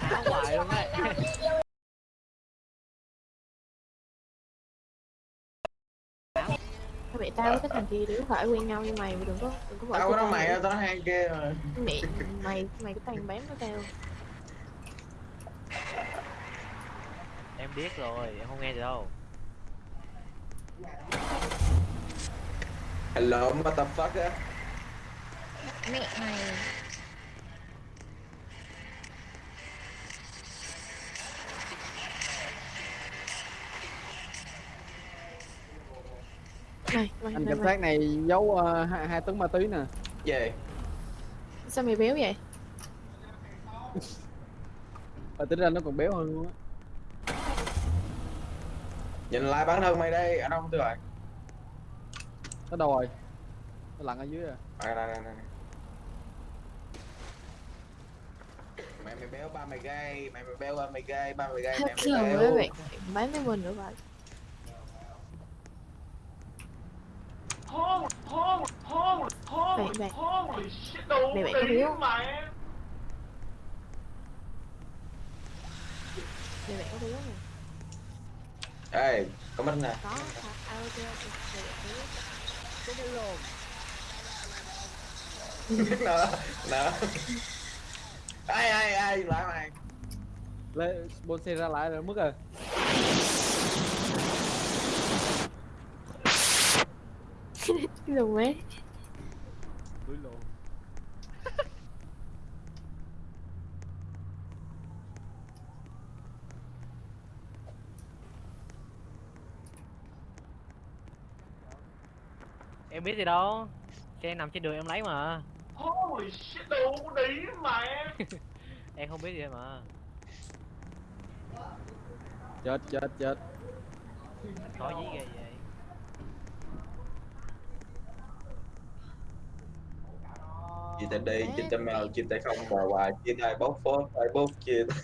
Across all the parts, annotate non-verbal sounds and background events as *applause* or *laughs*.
áo hoài luôn đấy mẹ tao với cái thằng kia đứa phải quen nhau như mày đừng có đừng có bỏ tao nói mày tao nói hai kia mà. Mẹ mày mày cái tàn bám của tao. Em biết rồi em không nghe được đâu. Hello motherfucker. Mẹ mày này mày, anh mày, cảnh mày. sát này giấu uh, hai, hai tấn ma túy nè. Về. Sao mày béo vậy? Và tính ra nó còn béo hơn luôn á. Nhìn lại bản thân mày đây anh không tôi rồi. Nó đâu rồi? Nó lặn ở dưới à? Đây đây đây đây. Mày mày béo ba mày gay mày mày béo ba mày gay ba mày gay mày rồi béo. bạn bán với mình nữa vậy bạn bạn mẹ bạn có không? mẹ bạn có béo nè. Ê có minh nè. Có à, ok ok mẹ bạn có béo cái đứa lồn. *laughs* Nè nè. Ai ai ai lại mày. Lấy bôn xe ra lại rồi mất rồi. Cái lùn ấy đuổi lộ *laughs* em biết gì đâu. Xe nằm trên đường em lấy mà. Holy shit, đâu có đi mà em. *laughs* Không biết gì mà. Chết chết chết. Khó dí ghê vậy chia tay đi chia tay mèo chia tay không bò hoài chia tay bốc phốt tay bốc chia *laughs*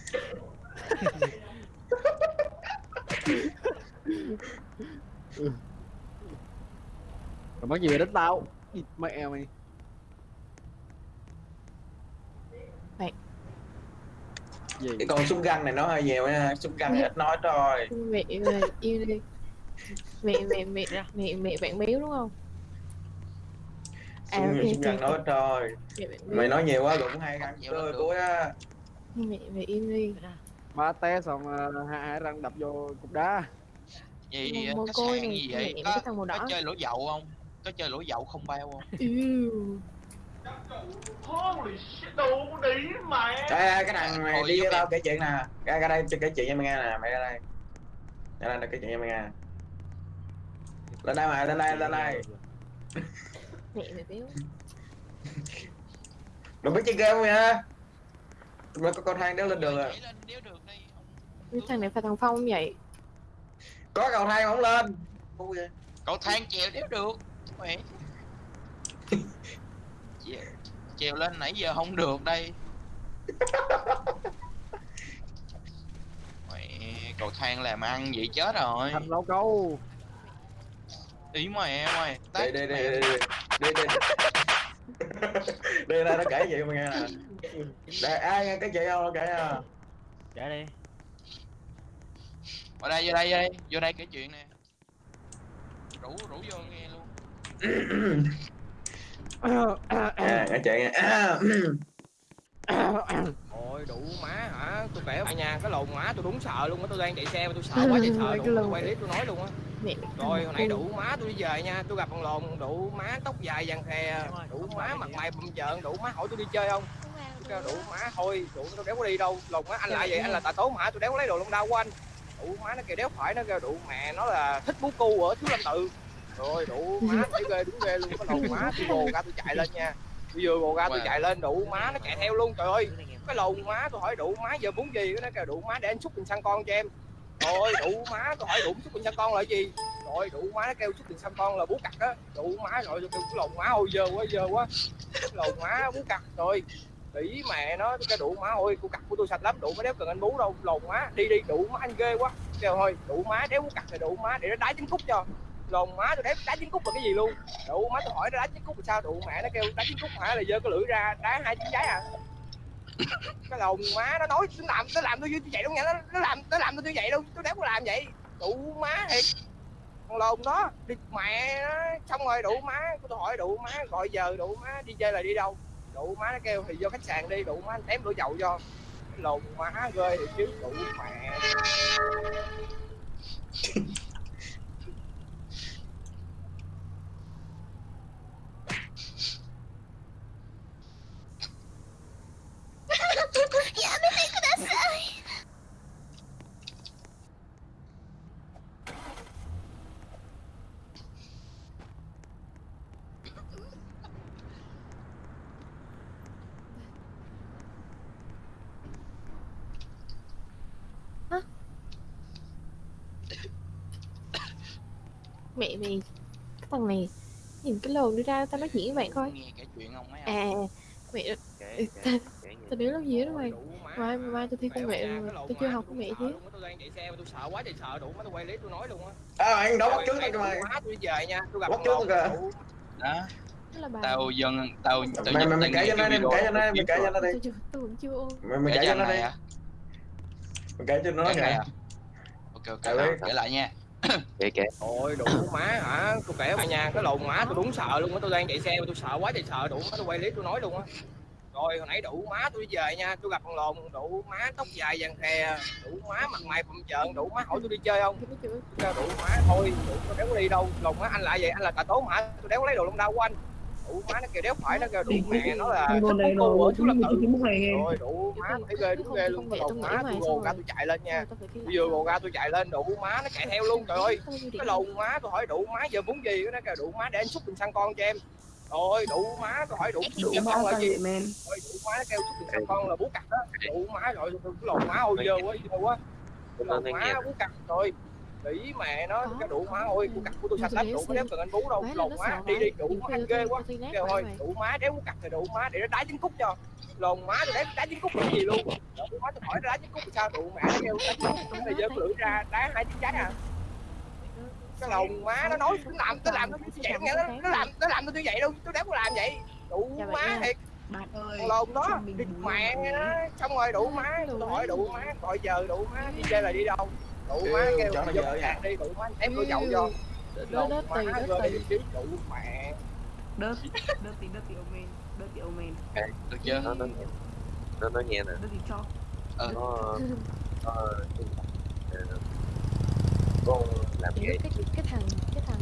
rồi mắc gì về đánh tao? Địt mẹ mày. Bạn. gì? Cái con súng găng này nó hơi nhiều nha súng găng ít nói thôi. Mẹ mẹ yêu đi. Mẹ mẹ mẹ Yeah. mẹ mẹ bạn béo đúng không à súng, ok súng găng nói mẹ béo mày nói nhiều quá cũng hay ăn được. cuối á mẹ mẹ im đi ba té xong uh, hai, hai răng đập vô cục đá Gì Mồ côi sạn này, gì vậy? mẹ Có, cái thằng màu có đỏ. chơi lỗ dậu không? Có chơi lỗ dậu không bao không? Ew. Holy shit, có đi mà Ê, ê, cái thằng này Thôi, đi với tao kể chuyện nè ra ra đây kể chuyện cho mày nghe nè mày ra đây ra đây kể chuyện cho mày nghe lên đây mày lên đây lên đây mẹ mẹ béo. Đừng biết chơi game nha. Mới có con thang đéo lên đường à. Nhảy lên đéo được đây ông. cái thằng này phải thằng phong không vậy? Có cầu thang mà không lên. Cậu thang trèo đéo được. Mẹ. *laughs* Trèo lên nãy giờ không được đây. *laughs* Mẹ, cầu thang làm ăn vậy chết rồi. Thành lâu câu. Ý mẹ mày. Đây đây đây đây đây đây đây đây nó kể chuyện mày nghe nè. Đây ai nghe cái chuyện không nó kể nha. Trả đi. Ở đây vô đây vô đây. Vô đây kể chuyện nè. Rủ rủ vô nghe luôn. À kể chuyện nha Ôi đủ má hả? Tôi kể bạn nha, cái lồn má tôi đúng sợ luôn á, tôi đang chạy xe mà tôi sợ quá chạy *laughs* sợ luôn. Tôi quay clip tôi nói luôn á. Mẹ Rồi hồi nãy đủ má tôi đi về nha, tôi gặp thằng lồn đủ má tóc dài vàng khè, đủ má mặt mày bầm trợn, đủ má hỏi tôi đi chơi không? Tôi kêu đủ má thôi, đủ tôi đéo có đi đâu. Lồn má anh lại vậy, anh là tà tố hả? Tôi đéo có lấy đồ lông đau của anh. Đủ má nó kêu đéo phải nó kêu đủ mẹ nó là thích bú cu ở thiếu lâm tự. Rồi đủ má thấy ghê đúng ghê luôn, cái lồn má tôi gồ ra tôi chạy lên nha. Tôi vừa gồ ra tôi chạy lên đủ má nó chạy theo luôn trời ơi cái lồn má tôi hỏi đủ má giờ muốn gì nó kêu đủ má để anh xúc tình xăng con cho em rồi đủ má tôi hỏi đủ chút tiền xăm con là gì? Rồi, đủ má nó kêu chút tiền xăm con là bú cặt á đủ má, rồi tôi kêu cái lồn má, ôi, dơ quá dơ quá. Lồn má, bú cặt, rồi. Tỷ mẹ nó, cái đủ má, ôi cô cặt của tôi sạch lắm, đủ má đéo cần anh bú đâu. Lồn má, đi đi, đủ má, anh ghê quá. Kêu, thôi, đủ má, đéo bú cặt thì đủ má, để nó đá trứng cút cho. Lồn má, tôi đéo đá trứng cút là cái gì luôn? Đủ má, tôi hỏi nó đá trứng cút là sao? Đủ mẹ nó kêu đá trứng cút hả? Là giơ cái lưỡi ra, đá hai trứng trái à? Cái lồn má nó nói nó làm nó làm tôi như vậy đâu nha nó, nó làm nó làm tôi như vậy đâu tôi đéo có làm vậy. Đủ má thiệt. Con lồn đó đi mẹ nó xong rồi đủ má tôi hỏi đủ má gọi giờ đủ má đi chơi là đi đâu? Đủ má nó kêu thì vô khách sạn đi đủ má anh tém đổ dầu cho. Lồn má ghê thì chứ đủ mẹ. *laughs* mẹ mày cái thằng này nhìn cái lồn đi ra tao nói chuyện với bạn coi. Nghe kể chuyện không mấy à ông mẹ kể Ừ, kể tao biết lắm. gì đó mày. mai mai tôi thi công nghệ rồi tôi chưa học công nghệ chứ. tôi đang chạy xe mà tôi sợ quá trời sợ đủ má tôi quay clip tôi nói luôn á. À anh đấu bắt trước tôi mày má tôi đi về nha tôi gặp Bắt con trước lồn kìa. đó đó tao dân tao tao mày mày mày tao kể cho nó cái đi mày kể cho nó mày kể cho nó đi. Tôi vẫn chưa ôn. Mày mày kể cho nó đi. mày kể cho nó kìa ok ok kể lại nha *coughs* kệ kệ Ôi đủ má hả? Tôi kể mà nha, cái lồn má tôi đúng sợ luôn á, tôi đang chạy xe mà tôi sợ quá trời sợ đủ má tôi quay clip tôi nói luôn á. Rồi hồi nãy đủ má tôi đi về nha, tôi gặp con lồn đủ má tóc dài vàng khè, đủ má mặt mày phồng trợn, đủ má hỏi tôi đi chơi không? Đủ má thôi, đủ tôi đéo đi đâu, lồn má anh lại vậy, anh là tà tố hả? Tôi đéo lấy đồ lông đau của anh. Đủ má nó kêu đéo phải nó kêu đủ mẹ nó là thích cô ở chú lập tự. Rồi đủ má thấy ghê đúng ghê luôn, lồn má tôi gồ ra tôi chạy lên nha. Tôi vừa gồ ra tôi chạy lên đủ má nó chạy theo luôn trời ơi. Cái lồn má tôi hỏi đủ má giờ muốn gì nó kêu đủ má để anh xúc bình xăng con cho em. Rồi đủ má tôi hỏi đủ đủ xăng là gì? rồi đủ má nó kêu xúc bình xăng con là bú cặt đó đủ má rồi cái lồn má ôi dơ quá dơ quá. Lồn má bú cặt rồi nghĩ mẹ nó cái đủ má ôi bú cặt của tôi sạch lắm đủ có đéo cần anh bú đâu lồn má đi đi đủ má ghê quá. kêu thôi đủ má đéo cặt thì đủ má để nó đá trứng cút cho. Lồn má tôi đéo đá trứng cút cái gì luôn? Đủ má tôi hỏi đá trứng cút sao? Đủ mẹ nó kêu đá trứng cút nó giơ lưỡi ra đá hai trứng trái à. Cái lồn má nó nói nó làm nó làm nó đâu nghe nó, nó làm nó làm tôi như vậy đâu tôi đéo có làm vậy. Đủ má thiệt. Bạn ơi lồn đó đi mẹ nó xong rồi đủ má tôi hỏi đủ má gọi giờ đủ má đi chơi là đi đâu đủ má Kêu cho nó vô khách nha. đi đủ má. Em có dậu cho Đớt lồn đớt chứ đủ mẹ đớt đớt tí đớt tí ô men đớt tí ô men. Được chưa? Nó nó nó nói nghe nè. Đớt tí cho. Ờ. Nó nó ờ, con làm cái cái thằng cái thằng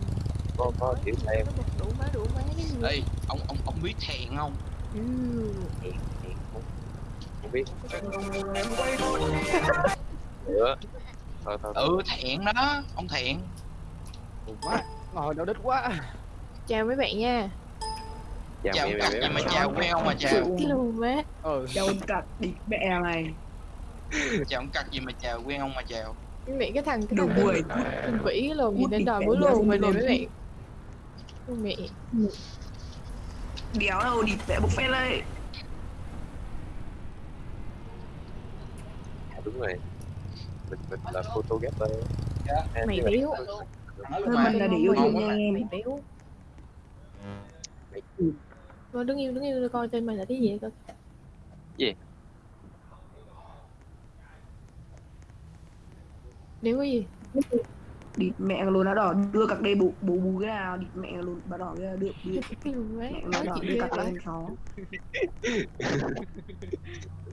con có kiểu em nó đủ má đủ má cái gì? Ê ông ông ông biết thẹn không? Ừ. hiện không không biết. Nữa thôi thôi ừ thẹn đó ông thẹn Ủa quá. Ngồi đâu đít quá. Chào mấy bạn nha. Chào chào mẹ mẹ gì mà chào quen không mà chào. Cái lùn má ừ. Đâu cặt địt mẹ này. Chào ông cắt gì mà chào quen không mà chào. Mẹ cái thằng cái thằng vĩ cái lùn gì thì đòi đeo lùn mình này mấy bạn. Ôi mẹ. Đéo đâu địt mẹ bục phê lên đúng rồi mình mình là photographer À, mày béo. hơn mình là yêu thương nha em. Mày béo. Thôi đứng yêu đứng yêu coi tên mày là cái gì coi Gì? Nếu có gì. Địt mẹ luôn đã đỏ đưa cặc đây bù bù bù cái nào địt mẹ luôn bà đỏ cái cái lùn má mẹ nó đỏ đưa cặc đây con chó. *laughs*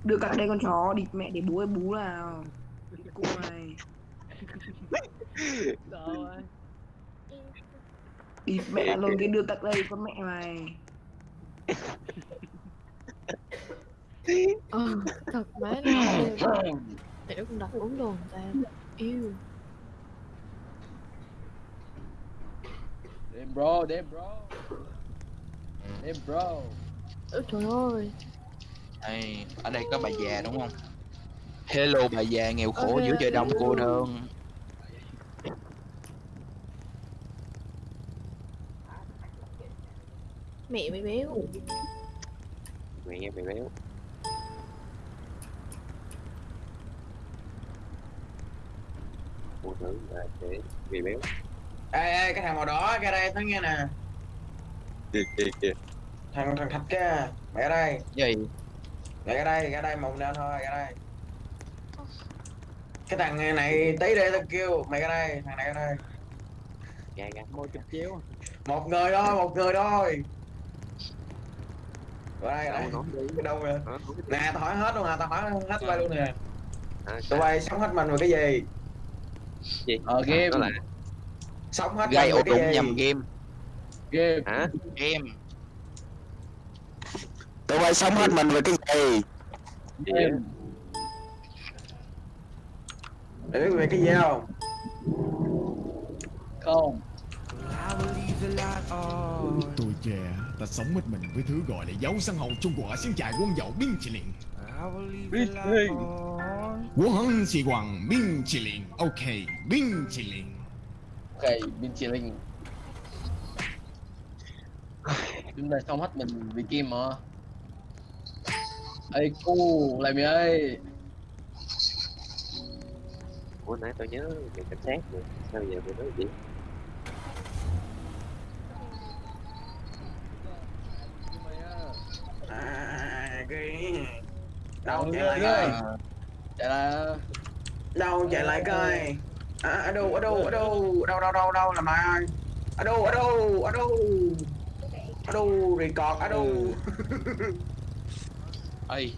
Đưa cặc đây con chó địt mẹ để bú ơi bú nào cô này địt mẹ luôn cái đưa cặc đây con mẹ mày. *laughs* Ờ thật má nó cũng đặt uống đồ người ta Yêu. Damn bro, damn bro. Damn bro. Ôi trời ơi. Ê, ở đây có bà già đúng không hello bà già nghèo khổ giữa trời đông cô đơn. Mẹ mày béo. Mẹ mẹ béo. Phụ nữ là để vì béo. Ê ê cái thằng màu đỏ ra đây nói nghe nè. Kìa kìa kìa thằng thằng thạch kia mẹ ở đây. Gì? Mày ra đây ra đây một lên thôi ra đây cái thằng này tí đây tao kêu mày ra đây thằng này ra đây. Gà gà Môi chụp chéo một người thôi một người thôi. Ra đây đi. Cái đâu rồi nè tao hỏi hết luôn nè tao hỏi hết quay luôn nè. À, tụi bay sống hết mình về cái gì? Gì? Ờ game. là sống hết gây ổ đụng cái nhầm game. Game. Hả? game. Tụi bay sống hết mình về cái gì? Game để biết về cái gì không Không Tuổi trẻ, ta sống hết mình với thứ gọi là dấu sân hậu trung của xin chạy quân dậu biên chỉ liền. Biết đi Quân chỉ hoàng biên chỉ liền. Ok, biên chỉ liền. Ok bên chị Linh Chúng ta xong hết mình vì game mà Ê cu lại mày ơi Ủa nãy tôi nhớ về cảnh sát rồi Sao giờ tôi nói gì? à cái đâu Ừ, chạy lại ừ. coi. Chạy là đâu chạy lại coi. À, ở đâu ở đâu ở đâu? Đâu đâu đâu đâu là mày? Ơi ở đâu ở đâu ở đâu? Ở đâu record ở đâu? *laughs* Ơi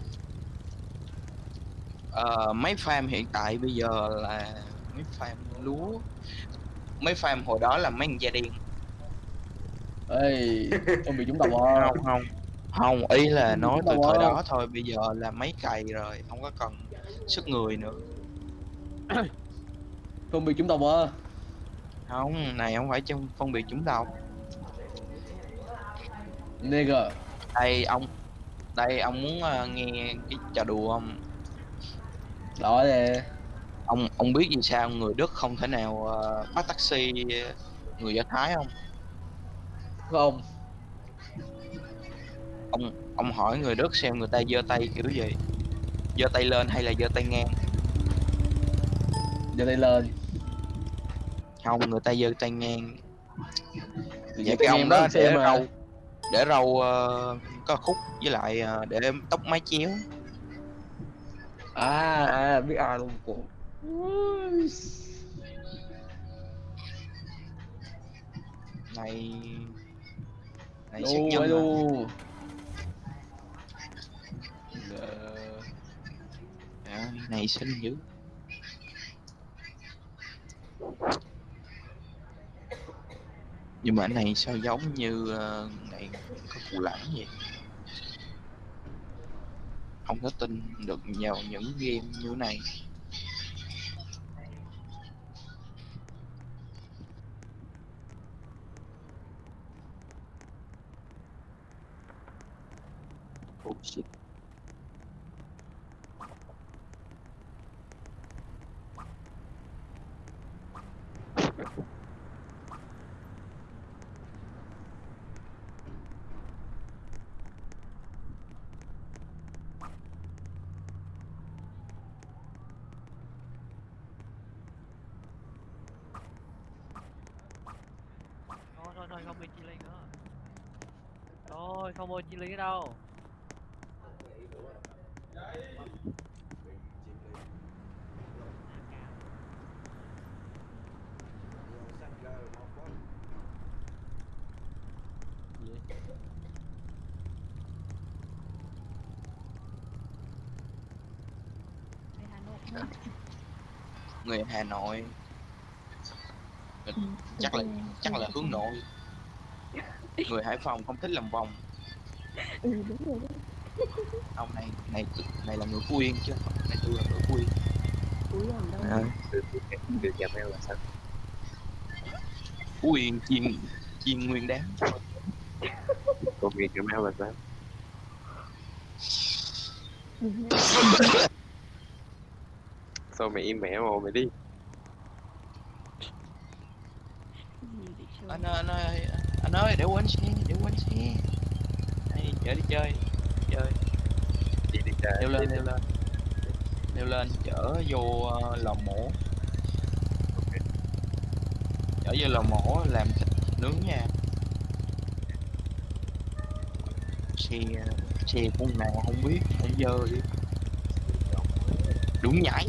ờ, mấy farm hiện tại bây giờ là mấy farm lúa. Mấy farm hồi đó là mấy thằng da đen. Ê Không bị chúng tao à không không. Không ý là nói từ thời đó thôi bây giờ là mấy cày rồi không có cần sức người nữa. *coughs* Không bị chúng tao à không này không phải trong phân biệt chúng đâu Nigga đây ông đây ông muốn ờ, nghe cái trò đùa không Đó nè ông ông biết vì sao người Đức không thể nào ờ, bắt taxi ờ, người Do Thái không? Không ông. Ông hỏi người Đức xem người ta giơ tay kiểu gì. Giơ tay lên hay là giơ tay ngang? Giờ đây lên. Không người ta giơ tay ngang. Vậy cái cái ông đó để mà râu để râu ờ, có khúc với lại ờ, để tóc mái chéo À à biết ai luôn của này. Này siết ấy nhân à. đu à, này xinh dữ nhưng mà cái này sao giống như ờ, này có phụ lãng vậy không có tin được vào những game như này. Oh shit Thôi thôi thôi không bị chi ly nữa Mua chi ly đâu? Người Hà Nội. Chắc là chắc là hướng nội. Người Hải Phòng không thích làm vòng Ừ đúng rồi ông này này này là người Phú Yên chứ này tôi là người Phú Yên Úi làm đâu à, Được chào mèo là sao? Phú Yên chiên chiên nguyên đám Còn việc chào mèo là sao? Sao mày im mẹ mà mày đi? anh ơi anh ơi anh ơi để quên để quên chở đi chơi chơi. Đi đi chơi leo lên leo lên. Leo lên chở vô ờ, lò mổ. Chở vô lò mổ làm thịt nướng nha. Xe xe con nào không biết không dơ đi. Đúng nhảy